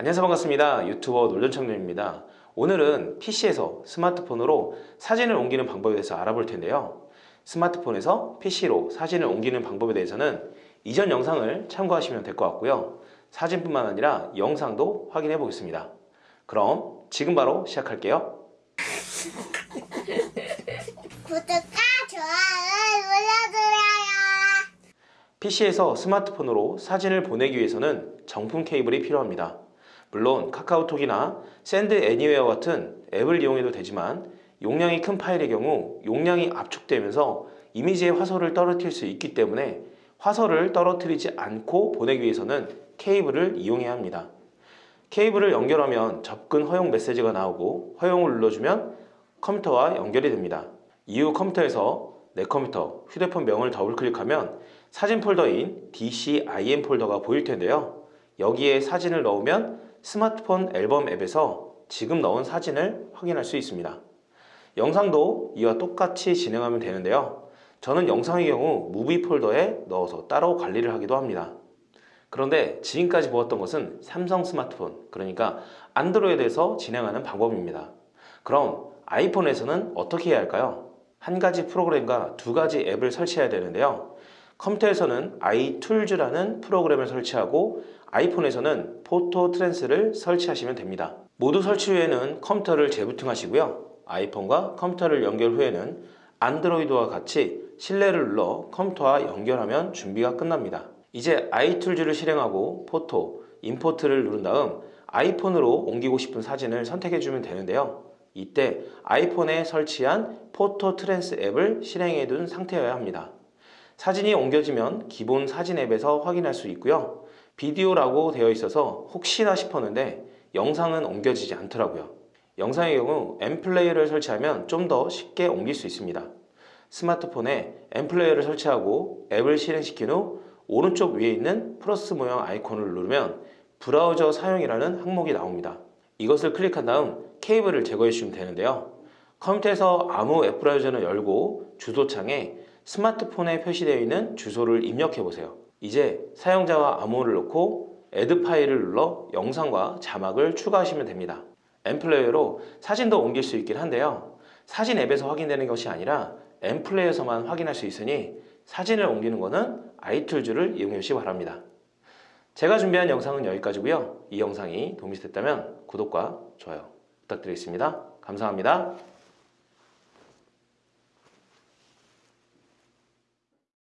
안녕하세요. 반갑습니다. 유튜버 놀전청년입니다. 오늘은 PC에서 스마트폰으로 사진을 옮기는 방법에 대해서 알아볼 텐데요. 스마트폰에서 PC로 사진을 옮기는 방법에 대해서는 이전 영상을 참고하시면 될 것 같고요. 사진뿐만 아니라 영상도 확인해 보겠습니다. 그럼 지금 바로 시작할게요. 구독과 좋아요 눌러주세요. PC에서 스마트폰으로 사진을 보내기 위해서는 정품 케이블이 필요합니다. 물론 카카오톡이나 Send Anywhere 같은 앱을 이용해도 되지만 용량이 큰 파일의 경우 용량이 압축되면서 이미지의 화소를 떨어뜨릴 수 있기 때문에 화소를 떨어뜨리지 않고 보내기 위해서는 케이블을 이용해야 합니다. 케이블을 연결하면 접근 허용 메시지가 나오고 허용을 눌러주면 컴퓨터와 연결이 됩니다. 이후 컴퓨터에서 내 컴퓨터, 휴대폰 명을 더블 클릭하면 사진 폴더인 DCIM 폴더가 보일 텐데요. 여기에 사진을 넣으면 스마트폰 앨범 앱에서 지금 넣은 사진을 확인할 수 있습니다. 영상도 이와 똑같이 진행하면 되는데요. 저는 영상의 경우 Movie 폴더에 넣어서 따로 관리를 하기도 합니다. 그런데 지금까지 보았던 것은 삼성 스마트폰, 그러니까 안드로이드에서 진행하는 방법입니다. 그럼 아이폰에서는 어떻게 해야 할까요? 한 가지 프로그램과 두 가지 앱을 설치해야 되는데요. 컴퓨터에서는 iTools라는 프로그램을 설치하고 아이폰에서는 Photo Trans를 설치하시면 됩니다. 모두 설치 후에는 컴퓨터를 재부팅하시고요. 아이폰과 컴퓨터를 연결 후에는 안드로이드와 같이 신뢰를 눌러 컴퓨터와 연결하면 준비가 끝납니다. 이제 iTools를 실행하고 Photo, Import를 누른 다음 아이폰으로 옮기고 싶은 사진을 선택해 주면 되는데요. 이때 아이폰에 설치한 Photo Trans 앱을 실행해 둔 상태여야 합니다. 사진이 옮겨지면 기본 사진 앱에서 확인할 수 있고요. 비디오라고 되어 있어서 혹시나 싶었는데 영상은 옮겨지지 않더라고요. 영상의 경우 MPlayer를 설치하면 좀 더 쉽게 옮길 수 있습니다. 스마트폰에 MPlayer를 설치하고 앱을 실행시킨 후 오른쪽 위에 있는 플러스 모양 아이콘을 누르면 브라우저 사용이라는 항목이 나옵니다. 이것을 클릭한 다음 케이블을 제거해 주시면 되는데요. 컴퓨터에서 아무 웹 브라우저를 열고 주소창에 스마트폰에 표시되어 있는 주소를 입력해 보세요. 이제 사용자와 암호를 넣고 Add File을 눌러 영상과 자막을 추가하시면 됩니다. MPlayer로 사진도 옮길 수 있긴 한데요. 사진 앱에서 확인되는 것이 아니라 엠플레이어에서만 확인할 수 있으니 사진을 옮기는 것은 아이툴즈를 이용해 주시기 바랍니다. 제가 준비한 영상은 여기까지고요. 이 영상이 도움이 됐다면 구독과 좋아요 부탁드리겠습니다. 감사합니다.